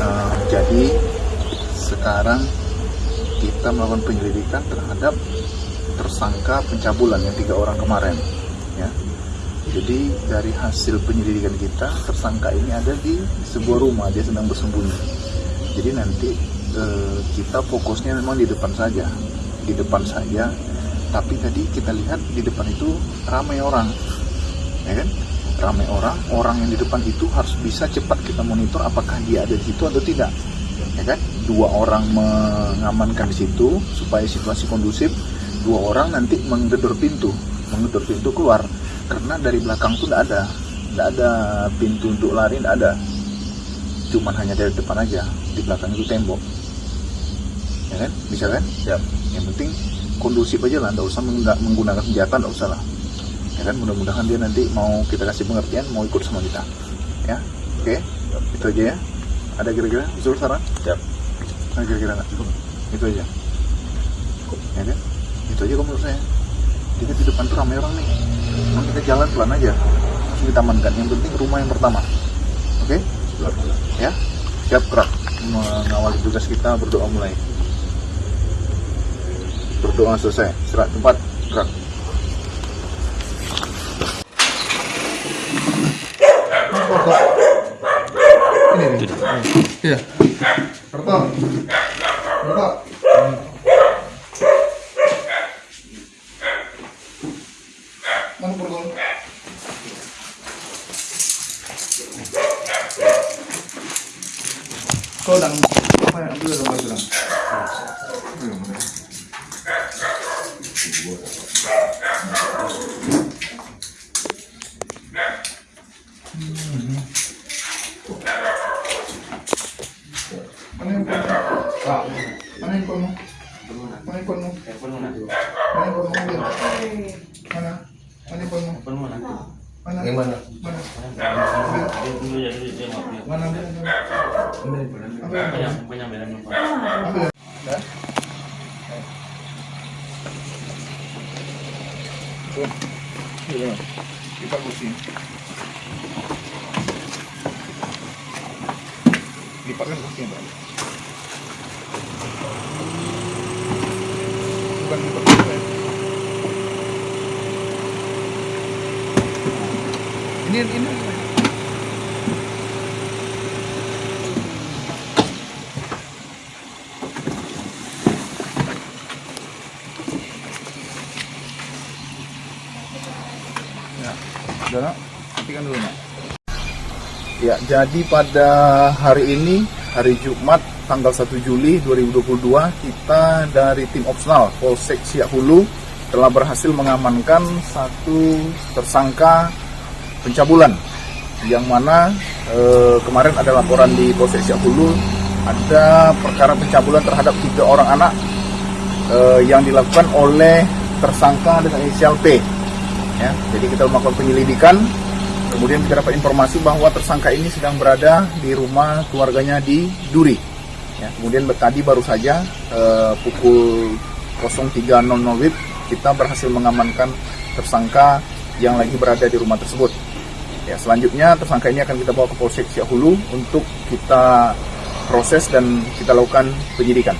uh, jadi sekarang kita melakukan penyelidikan terhadap tersangka pencabulan yang tiga orang kemarin ya. Jadi dari hasil penyelidikan kita tersangka ini ada di sebuah rumah dia sedang bersembunyi. Jadi nanti eh, kita fokusnya memang di depan saja di depan saja. Tapi tadi kita lihat di depan itu ramai orang ya kan ramai orang orang yang di depan itu harus bisa cepat kita monitor apakah dia ada di situ atau tidak. Ya kan? Dua orang mengamankan di situ supaya situasi kondusif. Dua orang nanti menggedor pintu menggedor pintu keluar. Karena dari belakang tuh tidak ada. Tidak ada pintu untuk lari tidak ada. Cuman hanya dari depan aja. Di belakang itu tembok. Ya kan? Bisa kan? Ya. Yang penting kondusif aja lah. Tidak usah menggunakan senjata tidak usah lah ya kan? Mudah-mudahan dia nanti mau kita kasih pengertian mau ikut sama kita. Ya? Oke? Itu aja ya. Ada kira-kira usul saran? Siap. Ada kira-kira nggak? Itu aja. Ya kan? Itu aja kalau menurut saya. Kita di depan tuh ramai orang nih. Memang kita jalan pelan aja. Langsung kita amankan. Yang penting rumah yang pertama. Oke? Ya? Siap gerak. Mengawali tugas kita berdoa mulai. Berdoa selesai. Serat tempat gerak ini nih iya. Karto Karto mana kau dang apa ya ambil dulu Ambil Mana yang kau? Mana? Mana? Mana? Mana? Mana yang? Mana? Mana? Mana? ya. Iya. Kita kursi. Lipatkan kursinya, Pak. Bukan kursinya. Ini ini Ya. Ya, jadi pada hari ini, hari Jumat, tanggal 1 Juli 2022, kita dari tim opsional Polsek Siak Hulu telah berhasil mengamankan satu tersangka pencabulan yang mana eh, kemarin ada laporan di Polsek Siak Hulu ada perkara pencabulan terhadap tiga orang anak eh, yang dilakukan oleh tersangka dengan inisial P ya. Jadi kita melakukan penyelidikan, kemudian kita dapat informasi bahwa tersangka ini sedang berada di rumah keluarganya di Duri. Ya, kemudian tadi baru saja eh, pukul 03.00 WIB kita berhasil mengamankan tersangka yang lagi berada di rumah tersebut. Ya, selanjutnya tersangka ini akan kita bawa ke Polsek Siak Hulu untuk kita proses dan kita lakukan penyidikan.